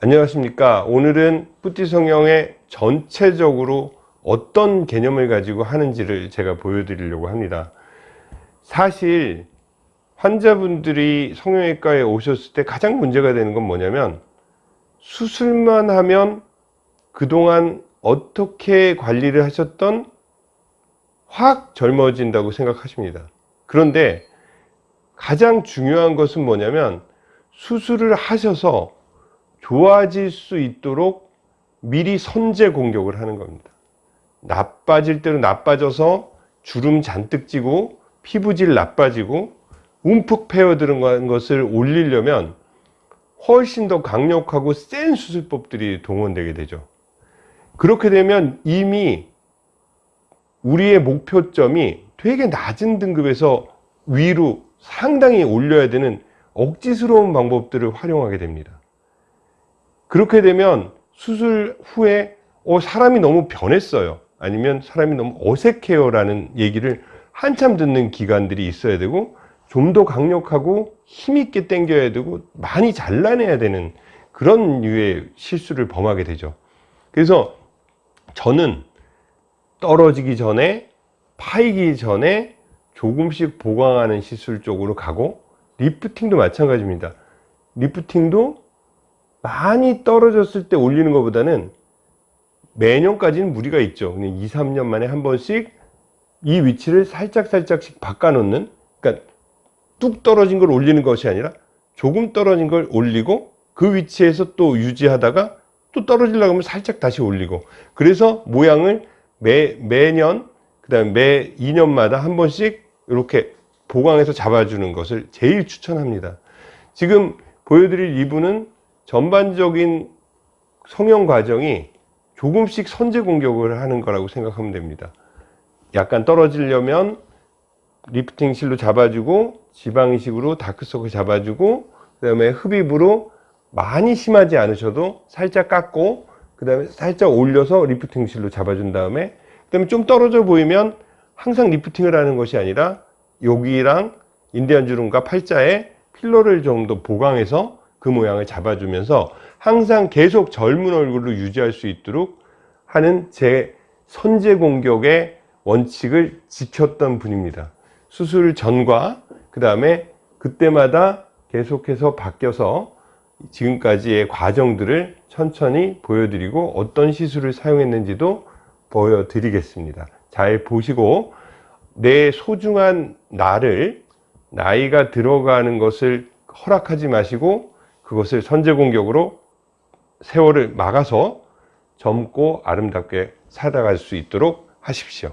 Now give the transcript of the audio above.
안녕하십니까. 오늘은 뿌띠 성형의 전체적으로 어떤 개념을 가지고 하는지를 제가 보여드리려고 합니다. 사실 환자분들이 성형외과에 오셨을 때 가장 문제가 되는 건 뭐냐면 수술만 하면 그동안 어떻게 관리를 하셨던 확 젊어진다고 생각하십니다. 그런데 가장 중요한 것은 뭐냐면 수술을 하셔서 좋아질 수 있도록 미리 선제 공격을 하는 겁니다. 나빠질 대로 나빠져서 주름 잔뜩 찌고 피부질 나빠지고 움푹 패어드는 것을 올리려면 훨씬 더 강력하고 센 수술법들이 동원되게 되죠. 그렇게 되면 이미 우리의 목표점이 되게 낮은 등급에서 위로 상당히 올려야 되는 억지스러운 방법들을 활용하게 됩니다 그렇게 되면 수술 후에 어, 사람이 너무 변했어요. 아니면 사람이 너무 어색해요 라는 얘기를 한참 듣는 기관들이 있어야 되고 좀 더 강력하고 힘있게 당겨야 되고 많이 잘라내야 되는 그런 류의 실수를 범하게 되죠. 그래서 저는 떨어지기 전에 파이기 전에 조금씩 보강하는 시술 쪽으로 가고 리프팅도 마찬가지입니다. 리프팅도 많이 떨어졌을 때 올리는 것보다는 매년까지는 무리가 있죠. 2, 3년 만에 한 번씩 이 위치를 살짝 살짝씩 바꿔 놓는 그러니까 뚝 떨어진 걸 올리는 것이 아니라 조금 떨어진 걸 올리고 그 위치에서 또 유지하다가 또 떨어지려고 하면 살짝 다시 올리고. 그래서 모양을 매, 매년 그 다음에 매 2년마다 한 번씩 이렇게 보강해서 잡아주는 것을 제일 추천합니다. 지금 보여드릴 이분은 전반적인 성형 과정이 조금씩 선제 공격을 하는 거라고 생각하면 됩니다. 약간 떨어지려면 리프팅 실로 잡아주고 지방 이식으로 dark circle 잡아주고 그 다음에 흡입으로 많이 심하지 않으셔도 살짝 깎고 그 다음에 살짝 올려서 리프팅 실로 잡아준 다음에 그 다음에 좀 떨어져 보이면 항상 lifting을 하는 것이 아니라 여기랑 인디안 주름과 팔자에 filler를 좀 더 보강해서 그 모양을 잡아주면서 항상 계속 젊은 얼굴로 유지할 수 있도록 하는 제 선제 공격의 원칙을 지켰던 분입니다. 수술 전과 그 다음에 그때마다 계속해서 바뀌어서 지금까지의 과정들을 천천히 보여드리고 어떤 시술을 사용했는지도 보여드리겠습니다. 잘 보시고 내 소중한 나를 나이가 들어가는 것을 허락하지 마시고 그것을 선제 공격으로 세월을 막아서 젊고 아름답게 살아갈 수 있도록 하십시오